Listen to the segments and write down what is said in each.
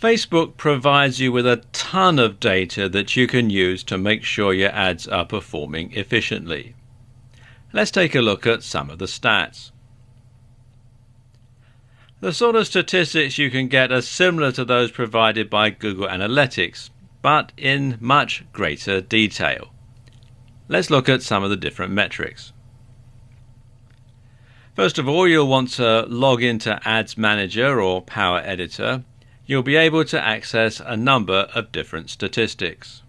Facebook provides you with a ton of data that you can use to make sure your ads are performing efficiently. Let's take a look at some of the stats. The sort of statistics you can get are similar to those provided by Google Analytics, but in much greater detail. Let's look at some of the different metrics. First of all, you'll want to log into Ads Manager or Power Editor. You'll be able to access a number of different statistics.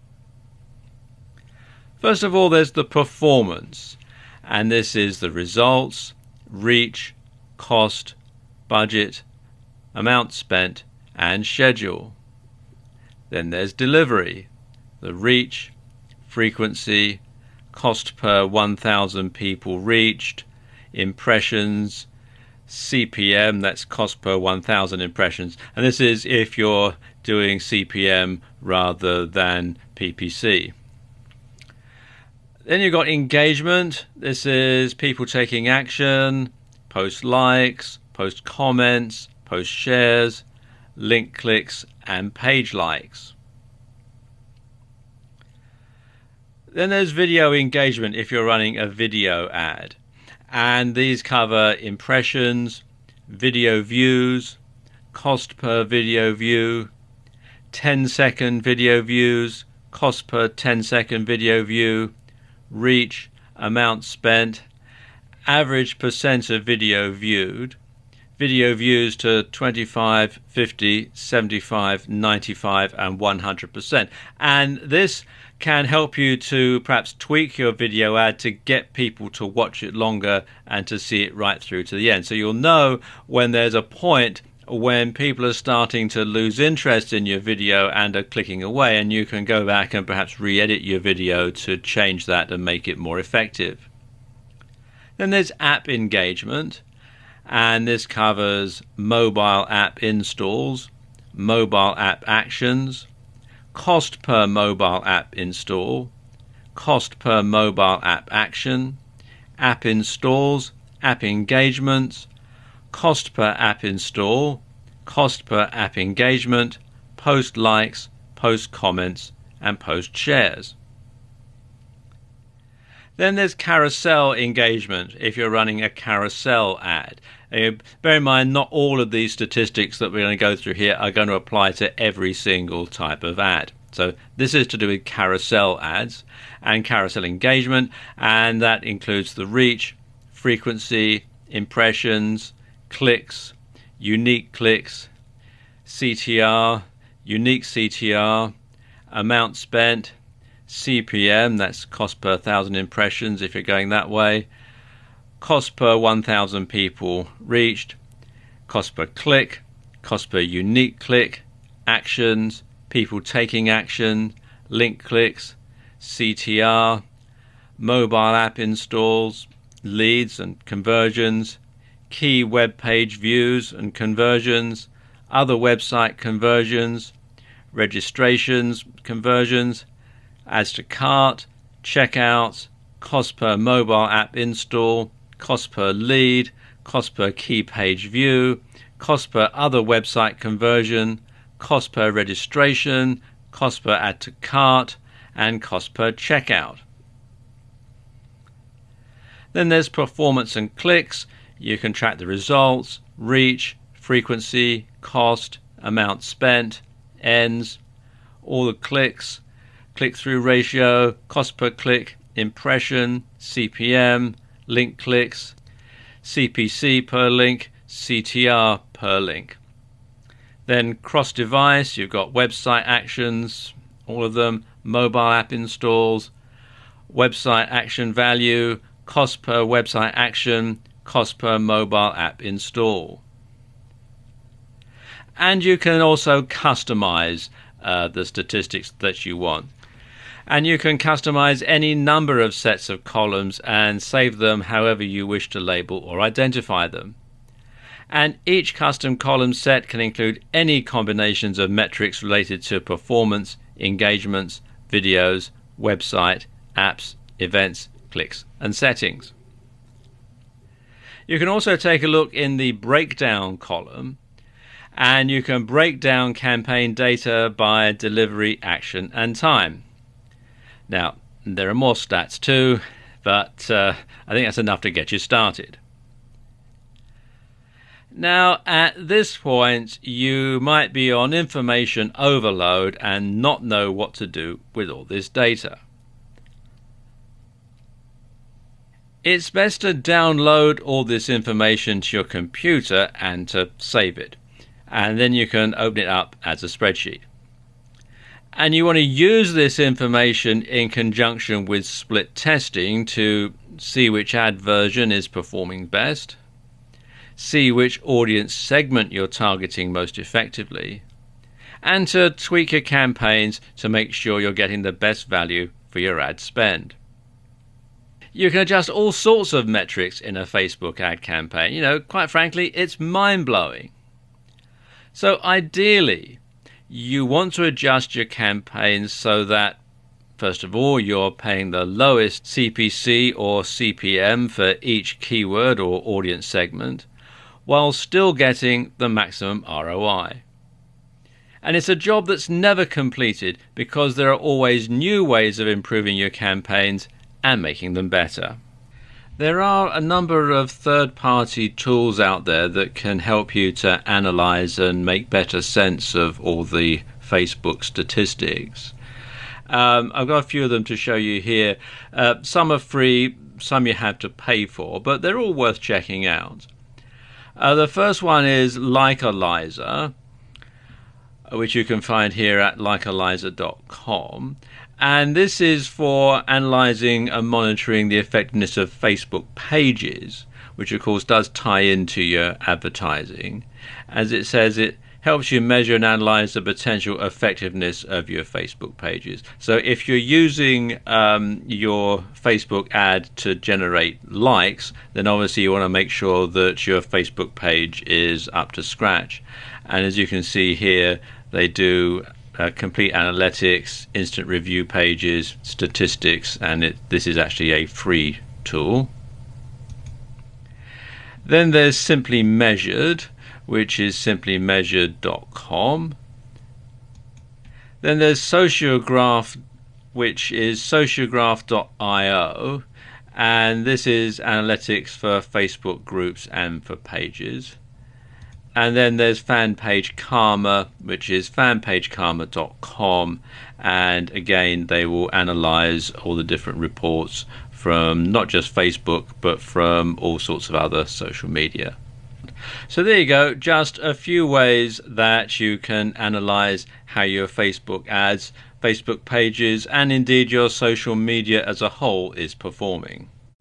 First of all, there's the performance, and this is the results, reach, cost, budget, amount spent, and schedule. Then there's delivery, the reach, frequency, cost per 1,000 people reached, impressions, CPM, that's cost per 1,000 impressions. And this is if you're doing CPM rather than PPC. Then you've got engagement. This is people taking action, post likes, post comments, post shares, link clicks, and page likes. Then there's video engagement if you're running a video ad and these cover impressions, video views, cost per video view, 10 second video views, cost per 10 second video view, reach, amount spent, average percent of video viewed, video views to 25, 50, 75, 95, and 100%. And this can help you to perhaps tweak your video ad to get people to watch it longer and to see it right through to the end. So you'll know when there's a point when people are starting to lose interest in your video and are clicking away, and you can go back and perhaps re edit your video to change that and make it more effective. Then there's app engagement, and this covers mobile app installs, mobile app actions, cost per mobile app install, cost per mobile app action, app installs, app engagements, cost per app install, cost per app engagement, post likes, post comments, and post shares. Then there's carousel engagement if you're running a carousel ad. Uh, bear in mind, not all of these statistics that we're going to go through here are going to apply to every single type of ad. So this is to do with carousel ads and carousel engagement, and that includes the reach, frequency, impressions, clicks, unique clicks, CTR, unique CTR, amount spent, CPM, that's cost per thousand impressions if you're going that way, cost per 1,000 people reached, cost per click, cost per unique click, actions, people taking action, link clicks, CTR, mobile app installs, leads and conversions, key web page views and conversions, other website conversions, registrations, conversions, adds to cart, checkout, cost per mobile app install, cost per lead, cost per key page view, cost per other website conversion, cost per registration, cost per add to cart, and cost per checkout. Then there's performance and clicks. You can track the results, reach, frequency, cost, amount spent, ends, all the clicks, click through ratio, cost per click, impression, CPM, link clicks, CPC per link, CTR per link. Then cross device, you've got website actions, all of them, mobile app installs, website action value, cost per website action, cost per mobile app install. And you can also customize uh, the statistics that you want and you can customize any number of sets of columns and save them however you wish to label or identify them. And each custom column set can include any combinations of metrics related to performance, engagements, videos, website, apps, events, clicks, and settings. You can also take a look in the breakdown column and you can break down campaign data by delivery, action, and time. Now, there are more stats too, but uh, I think that's enough to get you started. Now, at this point, you might be on information overload and not know what to do with all this data. It's best to download all this information to your computer and to save it. And then you can open it up as a spreadsheet. And you want to use this information in conjunction with split testing to see which ad version is performing best see which audience segment you're targeting most effectively, and to tweak your campaigns to make sure you're getting the best value for your ad spend. You can adjust all sorts of metrics in a Facebook ad campaign. You know, quite frankly, it's mind blowing. So, ideally, you want to adjust your campaigns so that, first of all, you're paying the lowest CPC or CPM for each keyword or audience segment, while still getting the maximum ROI. And it's a job that's never completed because there are always new ways of improving your campaigns and making them better. There are a number of third party tools out there that can help you to analyze and make better sense of all the Facebook statistics. Um, I've got a few of them to show you here. Uh, some are free, some you have to pay for, but they're all worth checking out. Uh, the first one is Likealyzer, which you can find here at likealyzer.com. And this is for analyzing and monitoring the effectiveness of Facebook pages, which of course does tie into your advertising. As it says, it helps you measure and analyze the potential effectiveness of your Facebook pages. So if you're using um, your Facebook ad to generate likes, then obviously you want to make sure that your Facebook page is up to scratch. And as you can see here, they do uh, complete analytics, instant review pages, statistics, and it, this is actually a free tool. Then there's Simply Measured, which is simply measured.com. Then there's Sociograph, which is sociograph.io, and this is analytics for Facebook groups and for pages. And then there's fanpage Karma, which is fanpagekarma.com, and again, they will analyze all the different reports from not just Facebook, but from all sorts of other social media. So there you go, just a few ways that you can analyze how your Facebook ads, Facebook pages, and indeed your social media as a whole is performing.